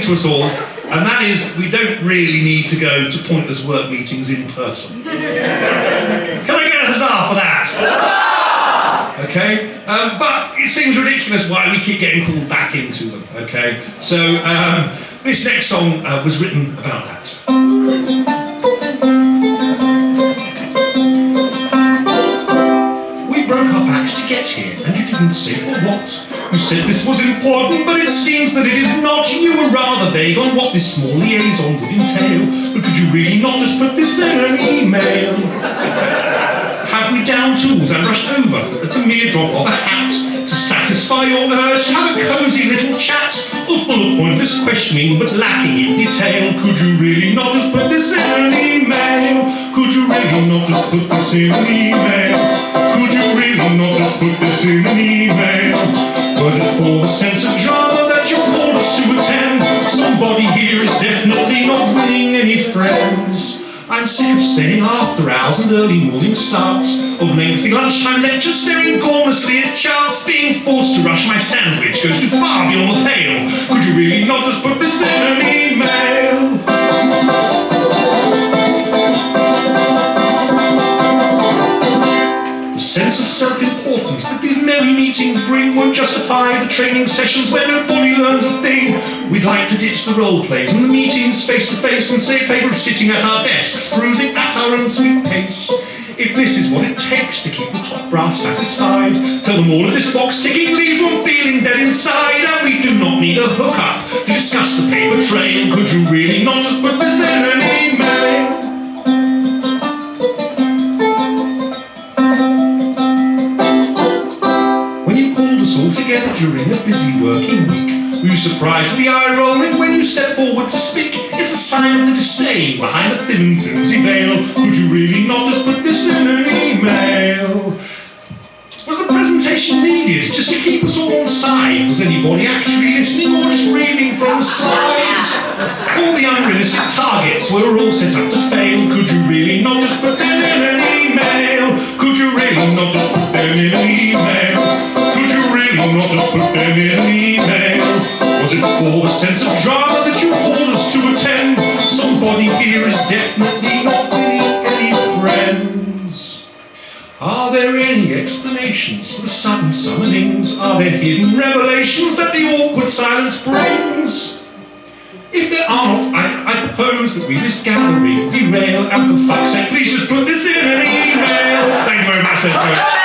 thing to us all, and that is we don't really need to go to pointless work meetings in person. Can I get a huzzah for that? Okay, um, but it seems ridiculous why we keep getting called back into them. Okay, so um, this next song uh, was written about that. Didn't say for what. You said this was important, but it seems that it is not. You were rather vague on what this small liaison would entail. But could you really not just put this in an email? Have we down tools and rushed over at the mere drop of a hat to satisfy your urge have a cosy little chat, all full of pointless questioning but lacking in detail? Could you really not just put this in an email? Could you really not just put this in an email? Really not just put this in an email? Was it for the sense of drama that you called us to attend? Somebody here is definitely not winning any friends. I'm sick of staying after hours and early morning starts Of lengthy lunchtime lectures staring gormlessly at charts Being forced to rush my sandwich goes too far beyond the pale Could you really not just put this in an email? Sense of self-importance that these merry meetings bring won't justify the training sessions where nobody learns a thing. We'd like to ditch the role plays and the meetings face-to-face -face and say favour of sitting at our desks, perusing at our own sweet pace. If this is what it takes to keep the top brass satisfied, tell them all of this box ticking leaves from feeling dead inside, and we do not need a hookup to discuss the paper trail. Could you really not during a busy working week. Were you surprised with the eye rolling when you step forward to speak? It's a sign of the disdain behind the thin and flimsy veil. Could you really not just put this in an email? Was the presentation needed just to keep us all on side? Was anybody actually listening or just reading from the slides? All the unrealistic targets were all set up to fail. Could you really For the sense of drama that you called us to attend? Somebody here is definitely not winning any friends. Are there any explanations for the sudden summonings? Are there hidden revelations that the awkward silence brings? If there are not, I, I propose that we this gathering derail and for fuck's sake, please just put this in an email. Thank you very much,